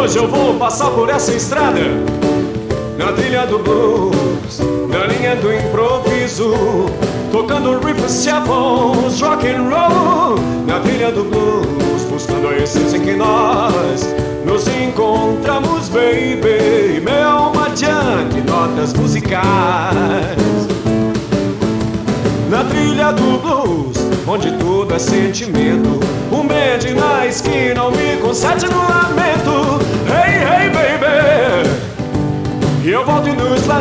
hoje eu vou passar por essa estrada. Na trilha do blues, na linha do improviso Tocando riffs, shuffles, rock and roll. Na trilha do blues, buscando a essência que nós Nos encontramos, baby Meu alma de notas musicais. Na trilha do blues, onde tudo é sentimento Um band na esquina, um me concede no lamento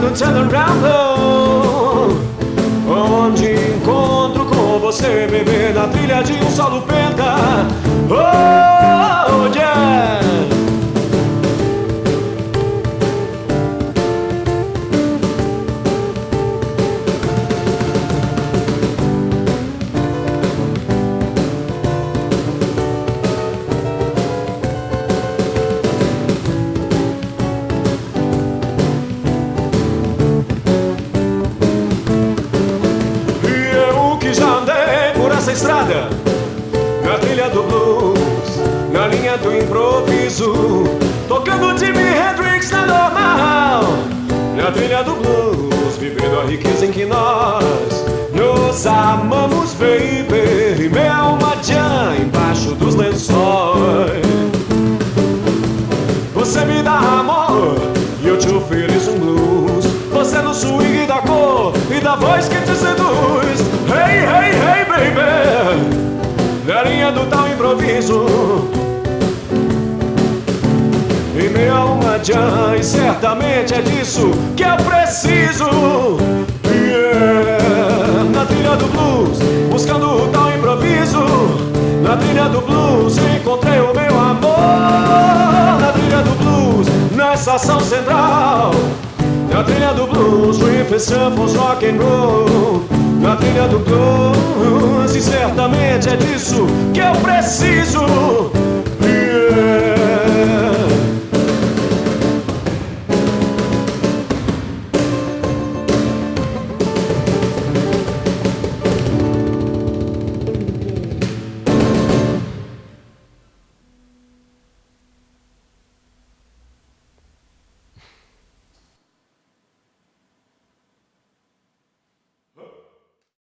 e turnaround Onde encontro com você, bebê Na trilha de um solo penta estrada Na trilha do blues Na linha do improviso Tocando Jimi Hendrix na normal. Na trilha do blues Vivendo a riqueza em que nós Nos amamos, baby. E alma já embaixo dos lençóis. Você me dá amor E eu te ofereço um blues. Você no swing da cor E da voz que te seduz Hey, hey, hey, baby. Na linha do tal improviso. E minha alma já E certamente é disso que eu preciso. Yeah. Na trilha do blues Buscando o tal improviso. Na trilha do blues Encontrei o meu amor. Na trilha do blues Na estação central. Na trilha do blues, riff samples, rock and roll Na trilha do blues E certamente é disso que eu preciso